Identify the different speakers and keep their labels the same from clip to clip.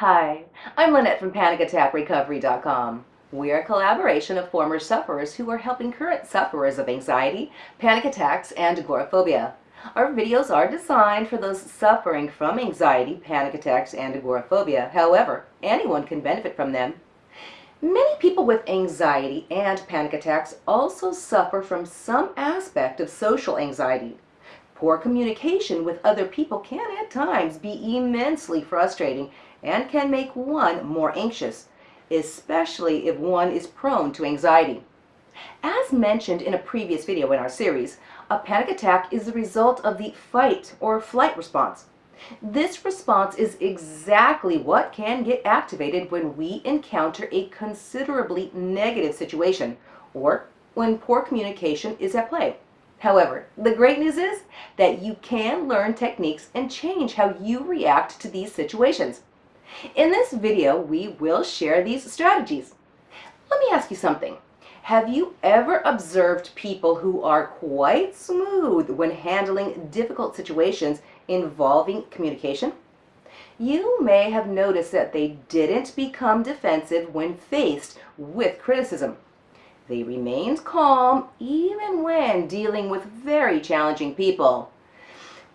Speaker 1: Hi, I'm Lynette from PanicAttackRecovery.com. We're a collaboration of former sufferers who are helping current sufferers of anxiety, panic attacks, and agoraphobia. Our videos are designed for those suffering from anxiety, panic attacks, and agoraphobia. However, anyone can benefit from them. Many people with anxiety and panic attacks also suffer from some aspect of social anxiety. Poor communication with other people can at times be immensely frustrating and can make one more anxious, especially if one is prone to anxiety. As mentioned in a previous video in our series, a panic attack is the result of the fight or flight response. This response is exactly what can get activated when we encounter a considerably negative situation or when poor communication is at play. However, the great news is that you can learn techniques and change how you react to these situations. In this video, we will share these strategies. Let me ask you something. Have you ever observed people who are quite smooth when handling difficult situations involving communication? You may have noticed that they didn't become defensive when faced with criticism. They remained calm even when dealing with very challenging people.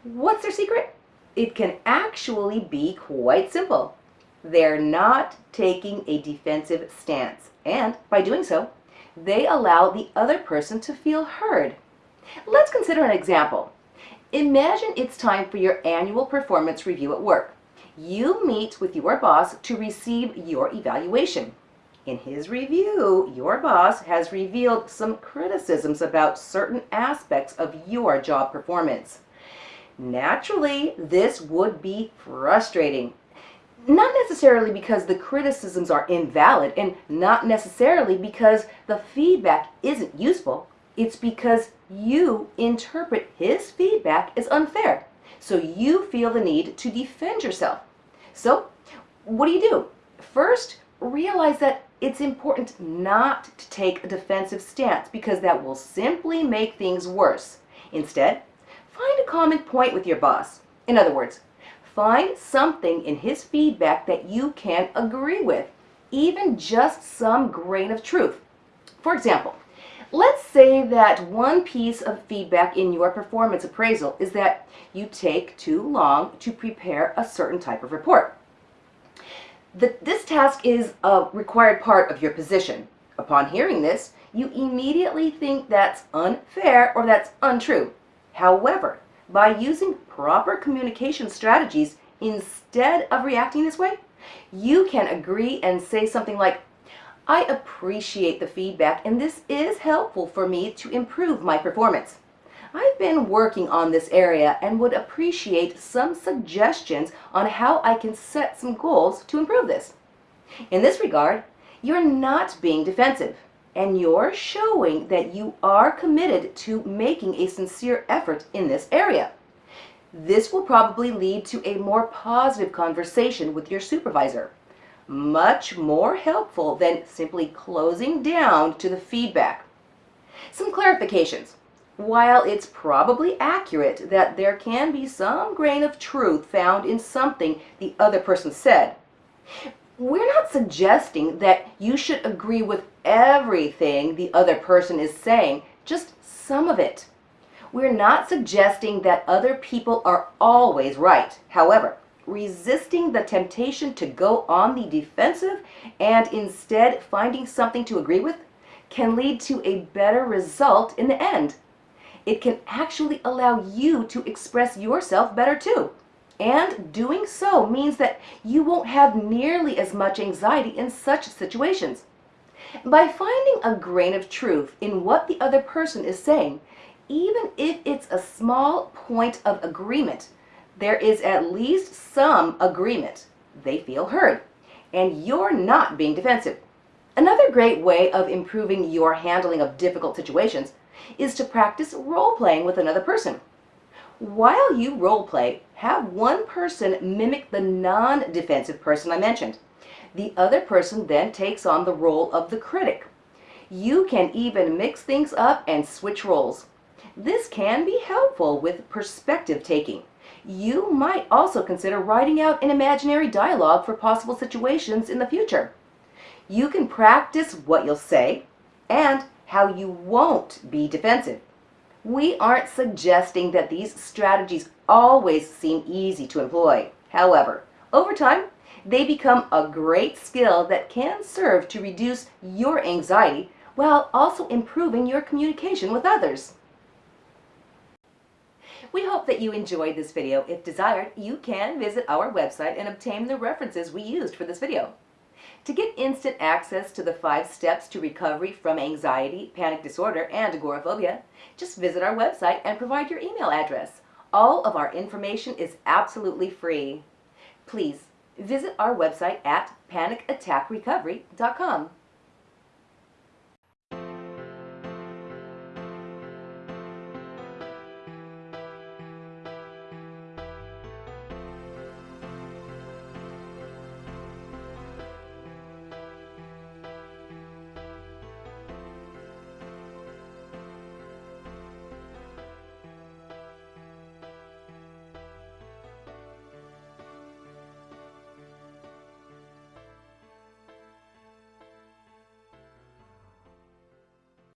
Speaker 1: What's their secret? It can actually be quite simple. They're not taking a defensive stance, and by doing so, they allow the other person to feel heard. Let's consider an example. Imagine it's time for your annual performance review at work. You meet with your boss to receive your evaluation. In his review, your boss has revealed some criticisms about certain aspects of your job performance. Naturally, this would be frustrating. Not necessarily because the criticisms are invalid and not necessarily because the feedback isn't useful. It's because you interpret his feedback as unfair. So you feel the need to defend yourself. So what do you do? First, realize that it's important not to take a defensive stance because that will simply make things worse. Instead, find a common point with your boss. In other words, find something in his feedback that you can agree with, even just some grain of truth. For example, let's say that one piece of feedback in your performance appraisal is that you take too long to prepare a certain type of report. The, this task is a required part of your position. Upon hearing this, you immediately think that's unfair or that's untrue. However, by using proper communication strategies instead of reacting this way, you can agree and say something like, I appreciate the feedback and this is helpful for me to improve my performance. I've been working on this area and would appreciate some suggestions on how I can set some goals to improve this. In this regard, you're not being defensive and you're showing that you are committed to making a sincere effort in this area. This will probably lead to a more positive conversation with your supervisor. Much more helpful than simply closing down to the feedback. Some clarifications. While it's probably accurate that there can be some grain of truth found in something the other person said, we're not suggesting that you should agree with everything the other person is saying, just some of it. We're not suggesting that other people are always right. However, resisting the temptation to go on the defensive and instead finding something to agree with can lead to a better result in the end it can actually allow you to express yourself better too. And doing so means that you won't have nearly as much anxiety in such situations. By finding a grain of truth in what the other person is saying, even if it's a small point of agreement, there is at least some agreement. They feel heard, and you're not being defensive. Another great way of improving your handling of difficult situations is to practice role-playing with another person. While you role-play, have one person mimic the non-defensive person I mentioned. The other person then takes on the role of the critic. You can even mix things up and switch roles. This can be helpful with perspective taking. You might also consider writing out an imaginary dialogue for possible situations in the future. You can practice what you'll say and how you won't be defensive. We aren't suggesting that these strategies always seem easy to employ. However, over time, they become a great skill that can serve to reduce your anxiety while also improving your communication with others. We hope that you enjoyed this video. If desired, you can visit our website and obtain the references we used for this video. To get instant access to the five steps to recovery from anxiety, panic disorder, and agoraphobia, just visit our website and provide your email address. All of our information is absolutely free. Please visit our website at panicattackrecovery.com.